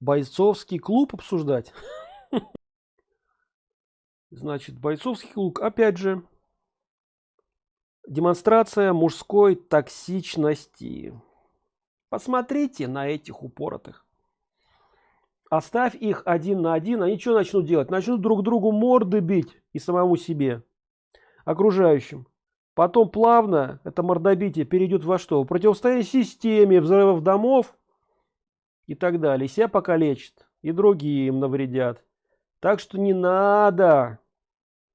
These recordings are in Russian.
бойцовский клуб обсуждать? Значит бойцовский клуб опять же демонстрация мужской токсичности. Посмотрите на этих упоротых. Оставь их один на один они что начнут делать? Начнут друг другу морды бить и самому себе окружающим. Потом плавно это мордобитие перейдет во что? Противостояние системе взрывов домов и так далее себя покалечит и другие им навредят. Так что не надо.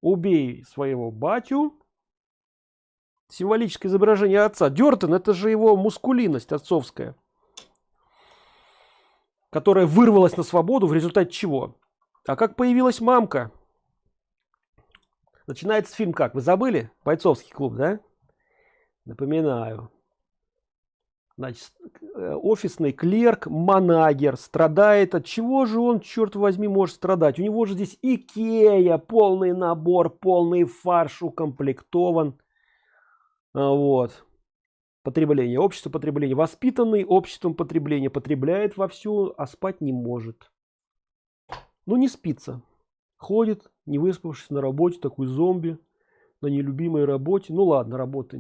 Убей своего батю. Символическое изображение отца. Дертон это же его мускулинность отцовская которая вырвалась на свободу в результате чего? А как появилась мамка? Начинается фильм как? Вы забыли? Бойцовский клуб да? Напоминаю значит э, офисный клерк манагер страдает. От чего же он черт возьми может страдать? У него же здесь икея полный набор полный фарш укомплектован. А, вот. Потребление. Общество потребления. Воспитанный обществом потребления. Потребляет вовсю а спать не может. Ну не спится. Ходит не выспавшись на работе такой зомби на нелюбимой работе. Ну ладно работа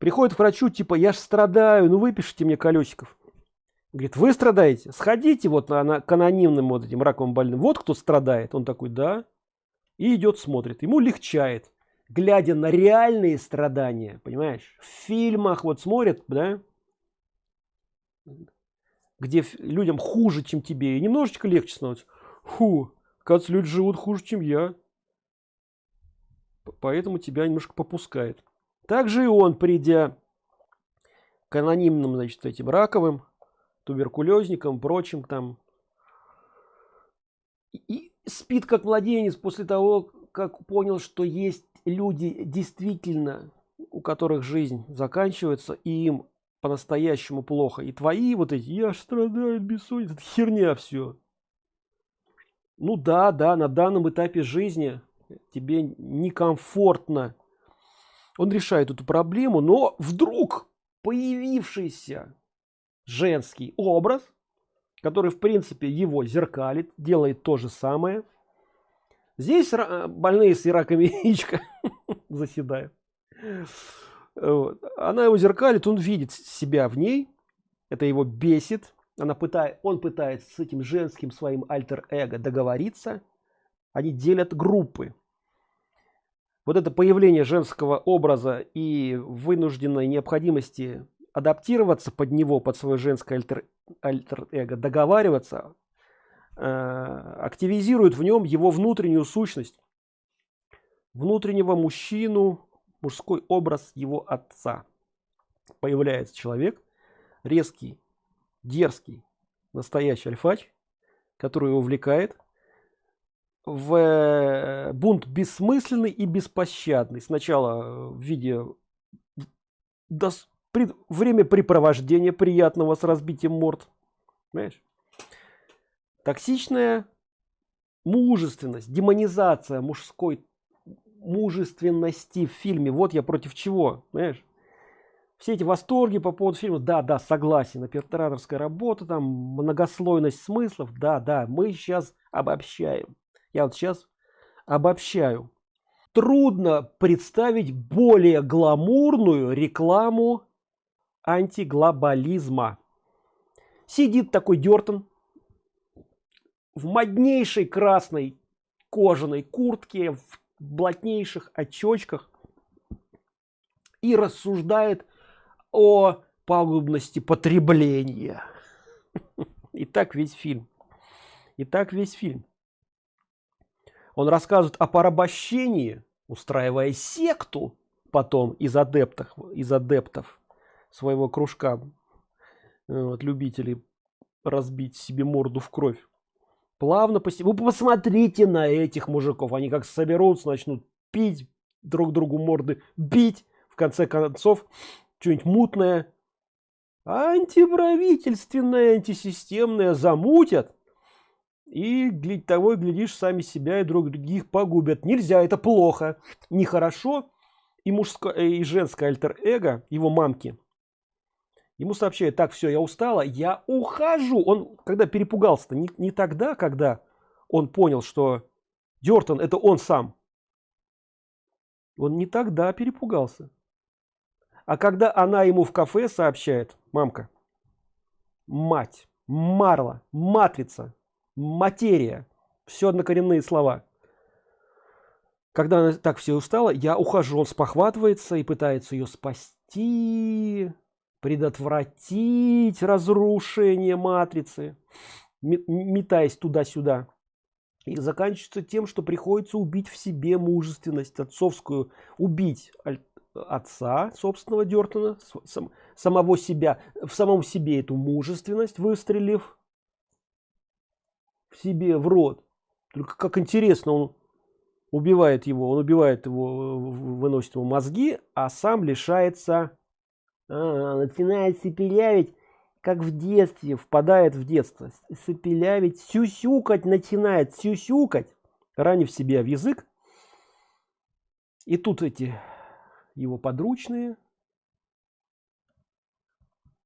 приходит к врачу типа я ж страдаю ну выпишите мне колесиков говорит вы страдаете? Сходите вот на, на к анонимным вот этим раковым больным. Вот кто страдает он такой да и идет смотрит. Ему легчает глядя на реальные страдания понимаешь? В фильмах вот смотрят да? Где людям хуже чем тебе. И немножечко легче становится. Фу как люди живут хуже чем я. Поэтому тебя немножко попускает также и он придя к анонимным значит этим раковым туберкулезникам прочим там и спит как младенец после того как понял что есть люди действительно у которых жизнь заканчивается и им по-настоящему плохо. И твои вот эти я страдаю бессонница херня все ну да да на данном этапе жизни тебе некомфортно он решает эту проблему но вдруг появившийся женский образ который в принципе его зеркалит делает то же самое. Здесь больные с раком яичка заседают. Вот. она его зеркалит он видит себя в ней. Это его бесит. Она пытает он пытается с этим женским своим альтер-эго договориться. Они делят группы вот это появление женского образа и вынужденной необходимости адаптироваться под него под свое женское альтер, альтер эго договариваться э, активизирует в нем его внутреннюю сущность внутреннего мужчину мужской образ его отца. Появляется человек резкий дерзкий настоящий альфач который увлекает в э, бунт бессмысленный и беспощадный. Сначала в виде до время препровождения приятного с разбитием морд понимаешь? токсичная мужественность демонизация мужской мужественности в фильме. Вот я против чего понимаешь? все эти восторги по поводу фильма. Да да согласен операторская работа там многослойность смыслов. Да да мы сейчас обобщаем я вот сейчас обобщаю. Трудно представить более гламурную рекламу антиглобализма. Сидит такой дертон в моднейшей красной кожаной куртке в блатнейших очочках и рассуждает о пагубности потребления. И так весь фильм. И так весь фильм он рассказывает о порабощении устраивая секту потом из адептов из адептов своего кружка вот, любителей разбить себе морду в кровь. Плавно по вы посмотрите на этих мужиков они как соберутся начнут пить друг другу морды бить в конце концов что-нибудь мутное. Антиправительственное антисистемное замутят и для того глядишь сами себя и друг других погубят. Нельзя это плохо. Нехорошо. И мужское и женское альтер эго его мамки. Ему сообщают так все я устала я ухожу он когда перепугался не, не тогда когда он понял что дертон это он сам. Он не тогда перепугался. А когда она ему в кафе сообщает мамка мать марла матрица материя. Все однокоренные слова. Когда она так все устала я ухожу он спохватывается и пытается ее спасти предотвратить разрушение матрицы метаясь туда-сюда. И заканчивается тем что приходится убить в себе мужественность отцовскую. Убить отца собственного дертона сам, самого себя в самом себе эту мужественность выстрелив в себе в рот. Только как интересно он убивает его он убивает его выносит ему мозги а сам лишается а, начинает сипелявить как в детстве впадает в детство. Сипелявить сюсюкать начинает сюсюкать ранив себя в язык. И тут эти его подручные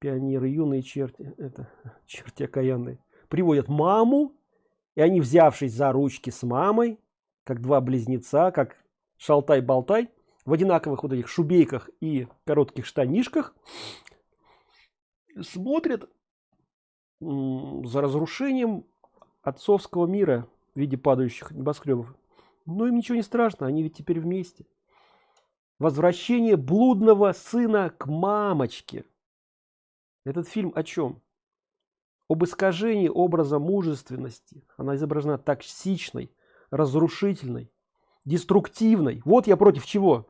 пионеры юные черти это черти окаянные приводят маму и они взявшись за ручки с мамой как два близнеца как шалтай-болтай в одинаковых вот этих шубейках и коротких штанишках смотрят за разрушением отцовского мира в виде падающих небоскребов. Но им ничего не страшно они ведь теперь вместе. Возвращение блудного сына к мамочке. Этот фильм о чем об искажении образа мужественности. Она изображена токсичной разрушительной деструктивной. Вот я против чего.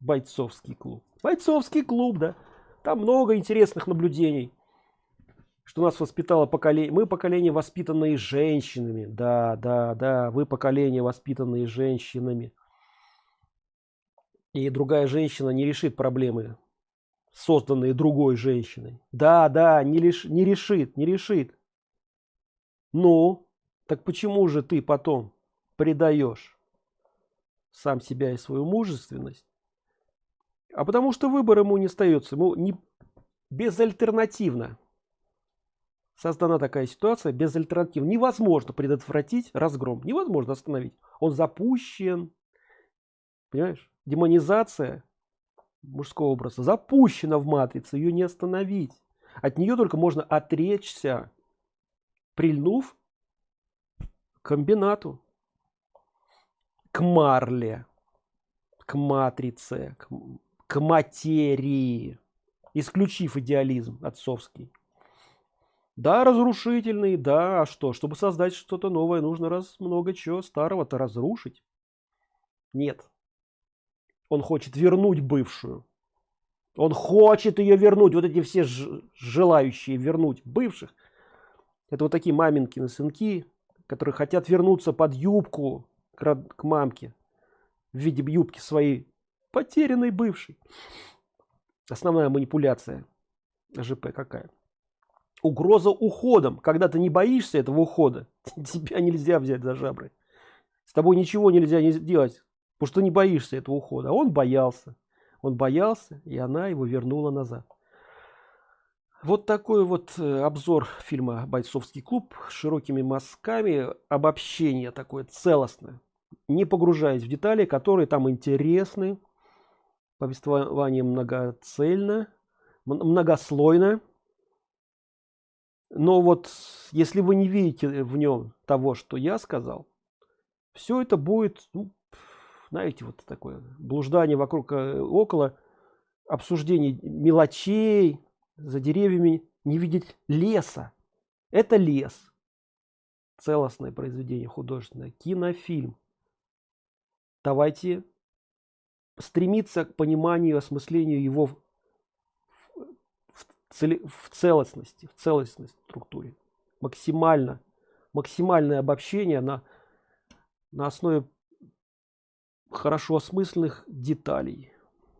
Бойцовский клуб. Бойцовский клуб да. Там много интересных наблюдений что нас воспитало поколение мы поколение воспитанные женщинами. Да да да вы поколение воспитанные женщинами. И другая женщина не решит проблемы созданные другой женщиной. Да да не лишь не решит не решит. Ну так почему же ты потом предаешь сам себя и свою мужественность? А потому что выбор ему не остается ему не безальтернативно. Создана такая ситуация без альтернатив невозможно предотвратить разгром невозможно остановить. Он запущен. Понимаешь? Демонизация мужского образа запущена в матрице ее не остановить. От нее только можно отречься прильнув к комбинату к марле к матрице к, к материи исключив идеализм отцовский. Да разрушительный да а что? Чтобы создать что-то новое нужно раз много чего старого-то разрушить. Нет он хочет вернуть бывшую. Он хочет ее вернуть. Вот эти все желающие вернуть бывших. Это вот такие маминкины сынки которые хотят вернуться под юбку к, к мамке в виде юбки своей потерянной бывшей. Основная манипуляция ЖП какая? Угроза уходом. Когда ты не боишься этого ухода тебя нельзя взять за жабры. С тобой ничего нельзя не сделать потому что не боишься этого ухода. А он боялся. Он боялся и она его вернула назад. Вот такой вот э, обзор фильма бойцовский клуб с широкими мазками. Обобщение такое целостное. Не погружаясь в детали которые там интересны. Повествование многоцельно многослойно. Но вот если вы не видите в нем того что я сказал все это будет ну, знаете вот такое блуждание вокруг э, около обсуждений мелочей за деревьями не видеть леса. Это лес. Целостное произведение художественное кинофильм. Давайте стремиться к пониманию осмыслению его в, в, в целостности в целостной структуре. Максимально максимальное обобщение на на основе хорошо осмысленных деталей